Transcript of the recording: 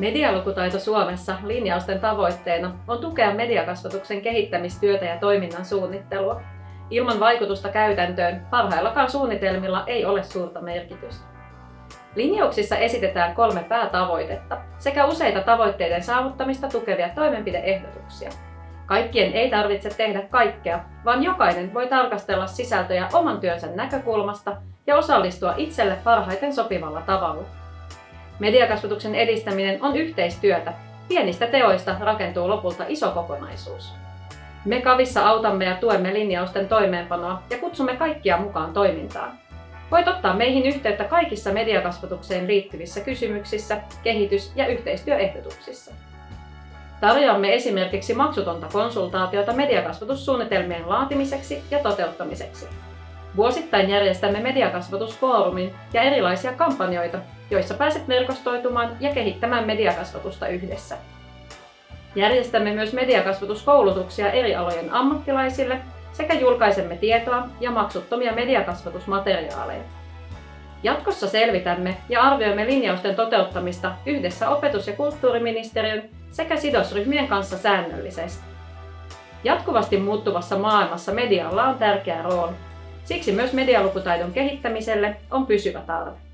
Medialukutaito Suomessa linjausten tavoitteena on tukea mediakasvatuksen kehittämistyötä ja toiminnan suunnittelua. Ilman vaikutusta käytäntöön parhaillakaan suunnitelmilla ei ole suurta merkitystä. Linjauksissa esitetään kolme päätavoitetta sekä useita tavoitteiden saavuttamista tukevia toimenpideehdotuksia. Kaikkien ei tarvitse tehdä kaikkea, vaan jokainen voi tarkastella sisältöjä oman työnsä näkökulmasta ja osallistua itselle parhaiten sopivalla tavalla. Mediakasvatuksen edistäminen on yhteistyötä. Pienistä teoista rakentuu lopulta iso kokonaisuus. Me Kavissa autamme ja tuemme linjausten toimeenpanoa ja kutsumme kaikkia mukaan toimintaan. Voit ottaa meihin yhteyttä kaikissa mediakasvatukseen liittyvissä kysymyksissä, kehitys- ja yhteistyöehdotuksissa. Tarjoamme esimerkiksi maksutonta konsultaatiota mediakasvatussuunnitelmien laatimiseksi ja toteuttamiseksi. Vuosittain järjestämme mediakasvatusfoorumin ja erilaisia kampanjoita, joissa pääset verkostoitumaan ja kehittämään mediakasvatusta yhdessä. Järjestämme myös mediakasvatuskoulutuksia eri alojen ammattilaisille sekä julkaisemme tietoa ja maksuttomia mediakasvatusmateriaaleja. Jatkossa selvitämme ja arvioimme linjausten toteuttamista yhdessä opetus- ja kulttuuriministeriön sekä sidosryhmien kanssa säännöllisesti. Jatkuvasti muuttuvassa maailmassa medialla on tärkeä rooli. Siksi myös medialukutaidon kehittämiselle on pysyvä tarve.